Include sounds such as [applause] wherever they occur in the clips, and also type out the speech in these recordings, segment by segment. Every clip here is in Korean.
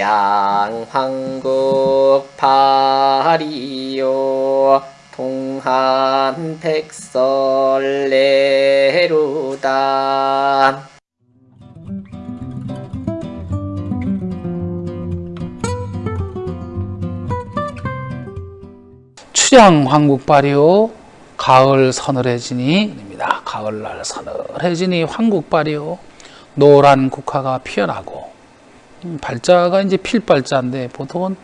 양황국 파리요 동한 백설레루다 추량 황국발이요 가을 서늘해지니입니다. 가을날 서늘해지니 황국발이요 노란 국화가 피어나고 음, 발자가 이제 필 발자인데 보통은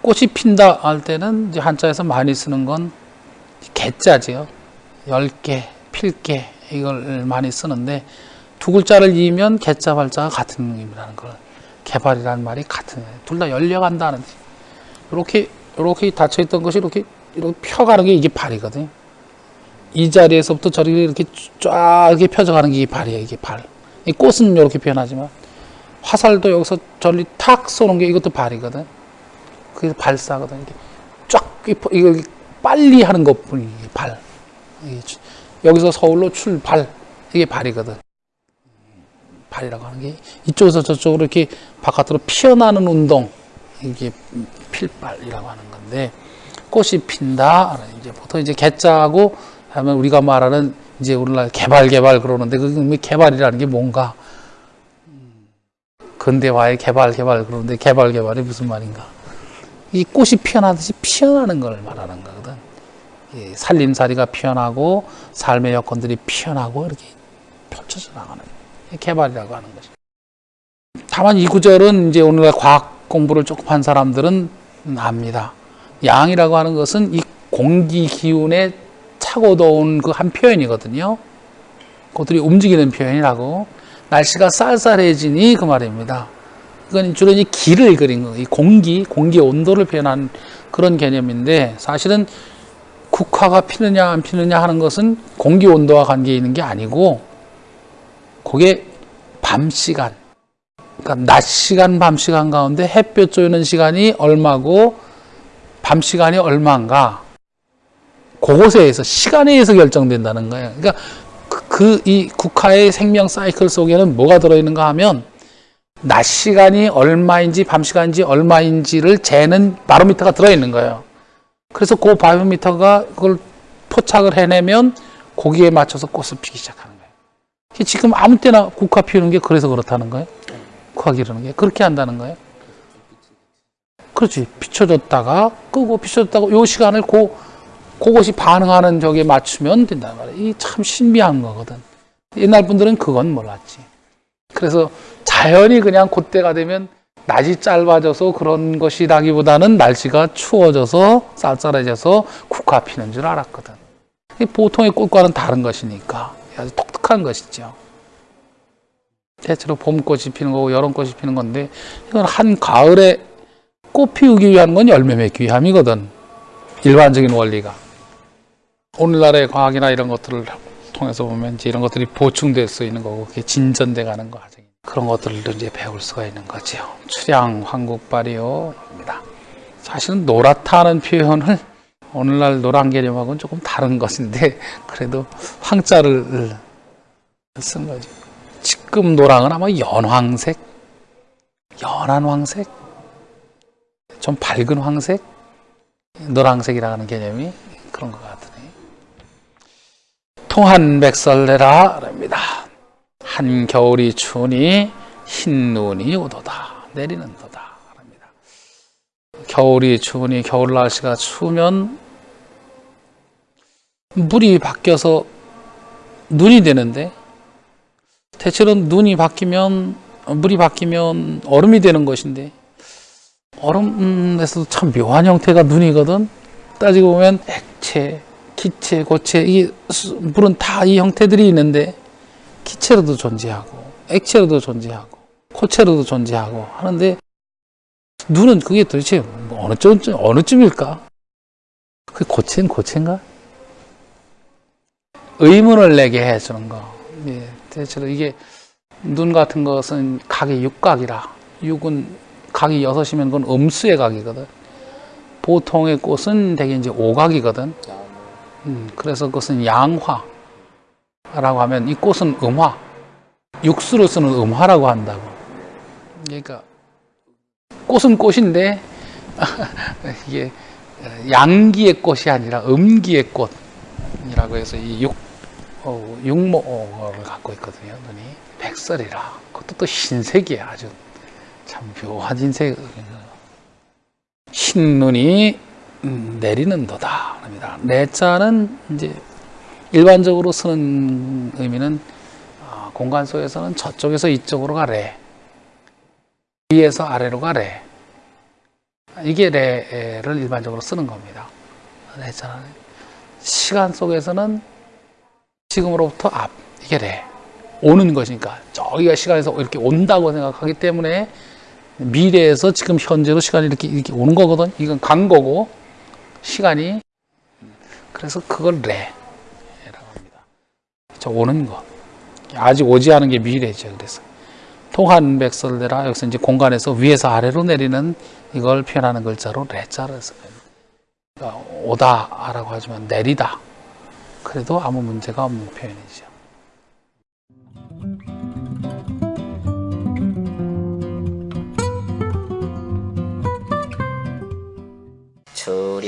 꽃이 핀다 할 때는 이제 한자에서 많이 쓰는 건 개자지요. 열개 필개 이걸 많이 쓰는데 두 글자를 이으면 개자 발자가 같은 의미라는 걸 개발이라는 말이 같은 둘 다 열려간다는 이렇게 이렇게 닫혀 있던 것이 이렇게 이렇게 펴가는 게 이게 발이거든요. 이 자리에서부터 저리 이렇게 쫙 이렇게 펴져가는 게 발이에요. 이게 발. 이 꽃은 이렇게 변하지만 화살도 여기서 저리 탁 쏘는 게 이것도 발이거든. 그게 발사거든. 이게 쫙 이거 빨리 하는 것뿐이 발. 여기서 서울로 출발 이게 발이거든. 발이라고 하는 게 이쪽에서 저쪽으로 이렇게 바깥으로 피어나는 운동 이게 필발이라고 하는 건데 꽃이 핀다. 이제 보통 이제 개자하고 하면 우리가 말하는 이제 오늘날 개발 개발 그러는데 그 개발이라는 게 뭔가 근대화의 개발 개발 그러는데 개발 개발이 무슨 말인가? 이 꽃이 피어나듯이 피어나는 걸 말하는 거거든. 살림살이가 피어나고 삶의 여건들이 피어나고 이렇게 펼쳐져 나가는 개발이라고 하는 것이. 다만 이 구절은 이제 오늘날 과학 공부를 조금 한 사람들은 압니다. 양이라고 하는 것은 이 공기 기운의 차고 더운 그 한 표현이거든요. 그것들이 움직이는 표현이라고. 날씨가 쌀쌀해지니 그 말입니다. 이건 주로 이 기를 그린 거, 이 공기, 공기 온도를 표현한 그런 개념인데 사실은 국화가 피느냐 안 피느냐 하는 것은 공기 온도와 관계 있는 게 아니고 그게 밤 시간, 그러니까 낮 시간, 밤 시간 가운데 햇볕 쬐는 시간이 얼마고 밤 시간이 얼마인가 그것에 의해서 시간에 의해서 결정된다는 거예요. 그러니까 그이 그, 국화의 생명 사이클 속에는 뭐가 들어있는가 하면 낮 시간이 얼마인지 밤 시간인지 얼마인지를 재는 바로미터가 들어있는 거예요. 그래서 그 바로미터가 그걸 포착을 해내면 거기에 맞춰서 꽃을 피기 시작하는 거예요. 지금 아무 때나 국화 피우는 게 그래서 그렇다는 거예요. 국화 기르는 게 그렇게 한다는 거예요. 그렇지. 비춰졌다가 끄고 비춰졌다가 요 시간을 고, 그것이 반응하는 저기에 맞추면 된단 말이에요. 이 참 신비한 거거든. 옛날 분들은 그건 몰랐지. 그래서 자연이 그냥 그때가 되면 낮이 짧아져서 그런 것이라기보다는 날씨가 추워져서 쌀쌀해져서 국화 피는 줄 알았거든. 보통의 꽃과는 다른 것이니까 아주 독특한 것이죠. 대체로 봄꽃이 피는 거고 여름꽃이 피는 건데 이건 한 가을에 꽃 피우기 위한 건 열매 맺기 위함이거든. 일반적인 원리가. 오늘날의 과학이나 이런 것들을 통해서 보면 이제 이런 것들이 보충될 수 있는 거고 그게 진전돼 가는 과정. 그런 것들도 이제 배울 수가 있는 거죠. 출양 황국발이요입니다. 사실은 노랗다는 표현을 오늘날 노란 개념하고는 조금 다른 것인데 그래도 황자를 쓴 거죠. 지금 노랑은 아마 연황색, 연한 황색, 좀 밝은 황색, 노란색이라는 개념이 그런 것 같으네. 통한백설내라 랍니다. 한겨울이 추우니 흰 눈이 오도다. 내리는 도다. 랍니다. 겨울이 추우니 겨울 날씨가 추우면 물이 바뀌어서 눈이 되는데 대체로 눈이 바뀌면 물이 바뀌면 얼음이 되는 것인데 얼음에서도 참 묘한 형태가 눈이거든 따지고 보면 액체, 기체, 고체 이 물은 다 이 형태들이 있는데 기체로도 존재하고 액체로도 존재하고 고체로도 존재하고 하는데 눈은 그게 도대체 뭐 어느 쯤 어느 쯤일까? 그 고체는 고체인가? 의문을 내게 해주는 거. 예, 대체로 이게 눈 같은 것은 각이 육각이라 육은 각이 여섯이면 그건 음수의 각이거든. 보통의 꽃은 대개 이제 오각이거든. 음, 그래서 그것은 양화. 라고 하면 이 꽃은 음화 육수로 쓰는 음화라고 한다고 그러니까 꽃은 꽃인데 [laughs] 이게 양기의 꽃이 아니라 음기의 꽃이라고 해서 이 육, 어, 육모를 갖고 있거든요. 눈이 백설이라 그것도 또 흰색이야 아주 참 묘한 흰색 흰눈이 음, 내리는 도다 합니다. 내자는 이제 일반적으로 쓰는 의미는 어, 공간 속에서는 저쪽에서 이쪽으로 가래 위에서 아래로 가래 이게 레를 일반적으로 쓰는 겁니다. 레자는 시간 속에서는 지금으로부터 앞 이게 레 오는 것이니까 저기가 시간에서 이렇게 온다고 생각하기 때문에 미래에서 지금 현재로 시간이 이렇게 이렇게 오는 거거든. 이건 간 거고 시간이 그래서 그걸 레라고 합니다. 저 오는 것 아직 오지 않은 게 미래죠. 그래서 통한 백설대라 여기서 이제 공간에서 위에서 아래로 내리는 이걸 표현하는 글자로 레자를 써요. 그러니까 오다라고 하지만 내리다. 그래도 아무 문제가 없는 표현이죠.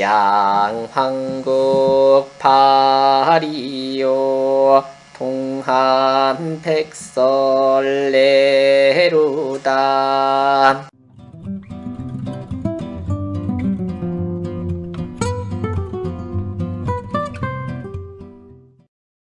주량 황국 파리요 동한 백설레루다